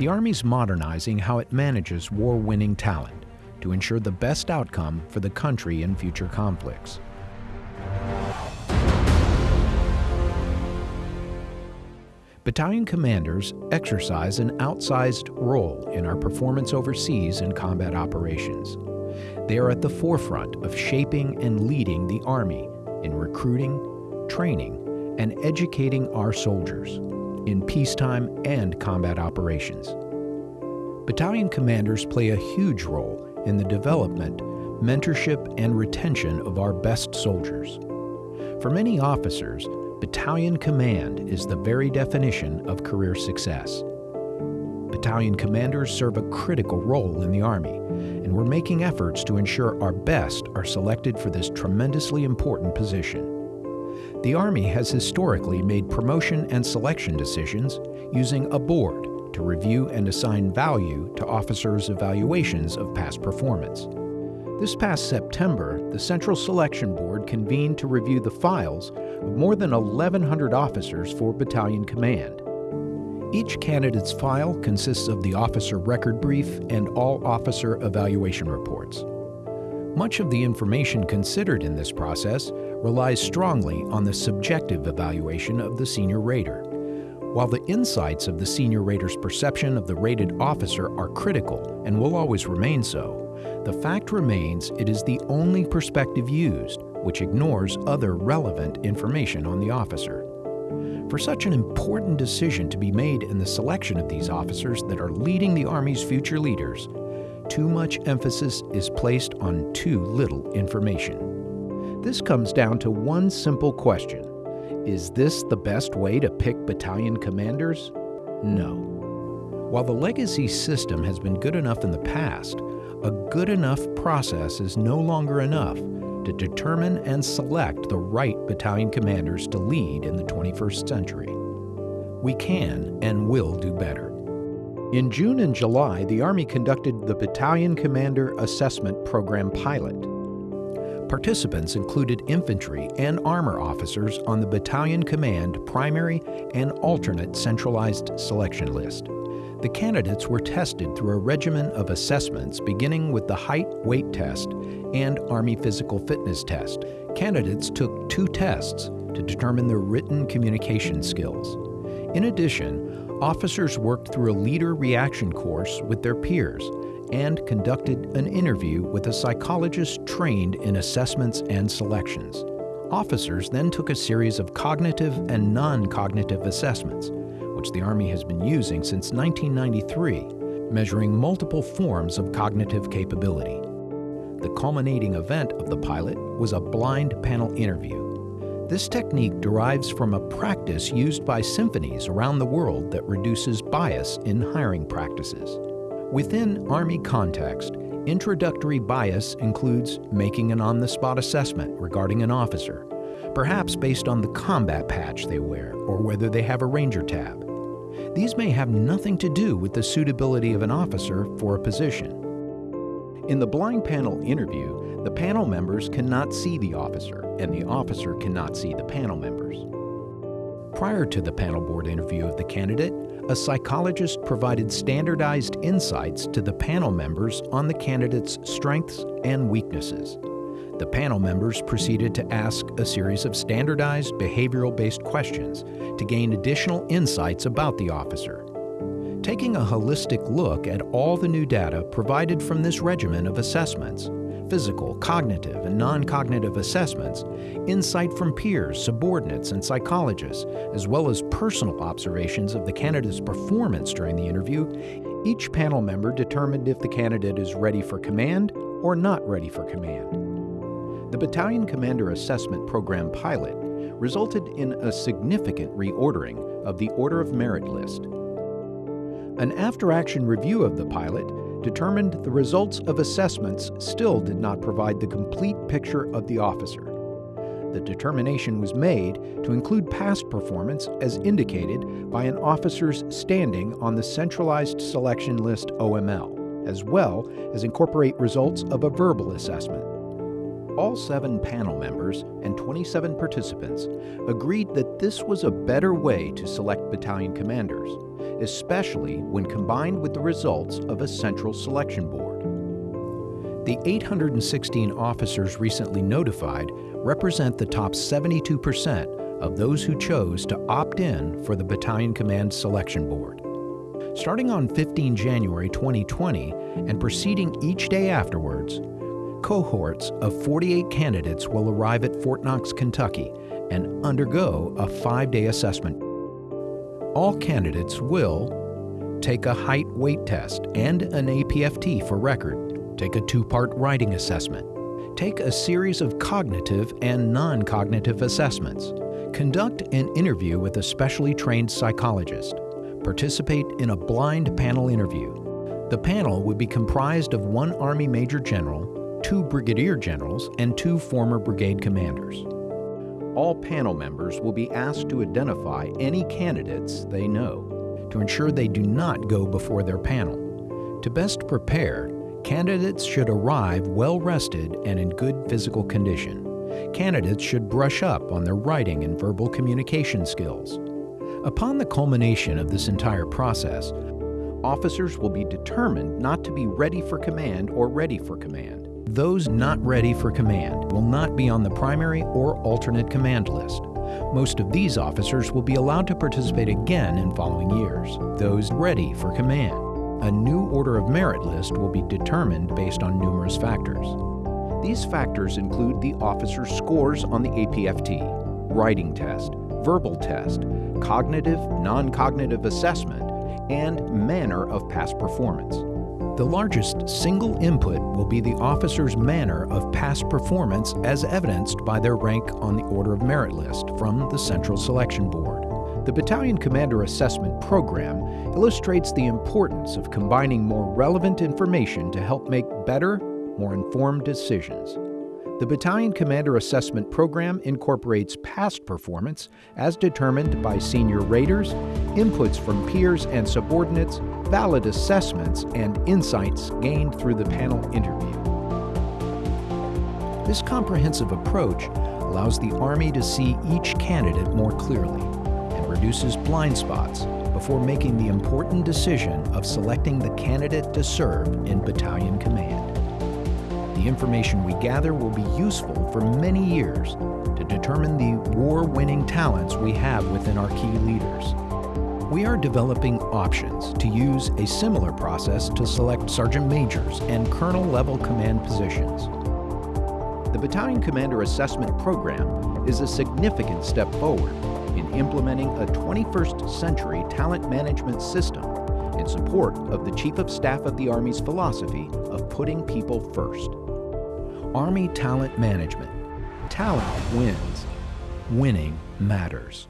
The Army's modernizing how it manages war-winning talent to ensure the best outcome for the country in future conflicts. Battalion commanders exercise an outsized role in our performance overseas in combat operations. They are at the forefront of shaping and leading the Army in recruiting, training, and educating our soldiers in peacetime and combat operations. Battalion commanders play a huge role in the development, mentorship, and retention of our best soldiers. For many officers, battalion command is the very definition of career success. Battalion commanders serve a critical role in the Army, and we're making efforts to ensure our best are selected for this tremendously important position. The Army has historically made promotion and selection decisions using a board to review and assign value to officers' evaluations of past performance. This past September, the Central Selection Board convened to review the files of more than 1,100 officers for battalion command. Each candidate's file consists of the officer record brief and all officer evaluation reports. Much of the information considered in this process relies strongly on the subjective evaluation of the senior rater. While the insights of the senior rater's perception of the rated officer are critical and will always remain so, the fact remains it is the only perspective used, which ignores other relevant information on the officer. For such an important decision to be made in the selection of these officers that are leading the Army's future leaders, too much emphasis is placed on too little information. This comes down to one simple question. Is this the best way to pick battalion commanders? No. While the legacy system has been good enough in the past, a good enough process is no longer enough to determine and select the right battalion commanders to lead in the 21st century. We can and will do better. In June and July, the Army conducted the Battalion Commander Assessment Program pilot. Participants included infantry and armor officers on the Battalion Command primary and alternate centralized selection list. The candidates were tested through a regimen of assessments beginning with the height weight test and Army physical fitness test. Candidates took two tests to determine their written communication skills. In addition, officers worked through a leader reaction course with their peers and conducted an interview with a psychologist trained in assessments and selections. Officers then took a series of cognitive and non-cognitive assessments which the Army has been using since 1993, measuring multiple forms of cognitive capability. The culminating event of the pilot was a blind panel interview. This technique derives from a practice used by symphonies around the world that reduces bias in hiring practices. Within Army context, introductory bias includes making an on-the-spot assessment regarding an officer, perhaps based on the combat patch they wear or whether they have a ranger tab. These may have nothing to do with the suitability of an officer for a position. In the blind panel interview, the panel members cannot see the officer, and the officer cannot see the panel members. Prior to the panel board interview of the candidate, a psychologist provided standardized insights to the panel members on the candidate's strengths and weaknesses. The panel members proceeded to ask a series of standardized behavioral-based questions to gain additional insights about the officer. Taking a holistic look at all the new data provided from this regimen of assessments, physical, cognitive, and non-cognitive assessments, insight from peers, subordinates, and psychologists, as well as personal observations of the candidate's performance during the interview, each panel member determined if the candidate is ready for command or not ready for command. The Battalion Commander Assessment Program pilot resulted in a significant reordering of the Order of Merit list. An after-action review of the pilot determined the results of assessments still did not provide the complete picture of the officer. The determination was made to include past performance as indicated by an officer's standing on the Centralized Selection List OML, as well as incorporate results of a verbal assessment. All seven panel members and 27 participants agreed that this was a better way to select battalion commanders, especially when combined with the results of a central selection board. The 816 officers recently notified represent the top 72% of those who chose to opt in for the Battalion Command Selection Board. Starting on 15 January 2020 and proceeding each day afterwards, cohorts of 48 candidates will arrive at Fort Knox, Kentucky and undergo a five-day assessment. All candidates will take a height weight test and an APFT for record, take a two-part writing assessment, take a series of cognitive and non-cognitive assessments, conduct an interview with a specially trained psychologist, participate in a blind panel interview. The panel would be comprised of one Army Major General, two Brigadier Generals, and two former brigade commanders. All panel members will be asked to identify any candidates they know to ensure they do not go before their panel. To best prepare, candidates should arrive well rested and in good physical condition. Candidates should brush up on their writing and verbal communication skills. Upon the culmination of this entire process, officers will be determined not to be ready for command or ready for command. Those not ready for command will not be on the primary or alternate command list. Most of these officers will be allowed to participate again in following years. Those ready for command. A new Order of Merit list will be determined based on numerous factors. These factors include the officer's scores on the APFT, writing test, verbal test, cognitive, non-cognitive assessment, and manner of past performance. The largest single input will be the officer's manner of past performance as evidenced by their rank on the Order of Merit list from the Central Selection Board. The Battalion Commander Assessment Program illustrates the importance of combining more relevant information to help make better, more informed decisions. The Battalion Commander Assessment Program incorporates past performance as determined by senior raters, inputs from peers and subordinates, valid assessments, and insights gained through the panel interview. This comprehensive approach allows the Army to see each candidate more clearly and reduces blind spots before making the important decision of selecting the candidate to serve in battalion command. The information we gather will be useful for many years to determine the war-winning talents we have within our key leaders. We are developing options to use a similar process to select sergeant majors and colonel level command positions. The Battalion Commander Assessment Program is a significant step forward in implementing a 21st century talent management system in support of the Chief of Staff of the Army's philosophy of putting people first. Army Talent Management. Talent wins. Winning matters.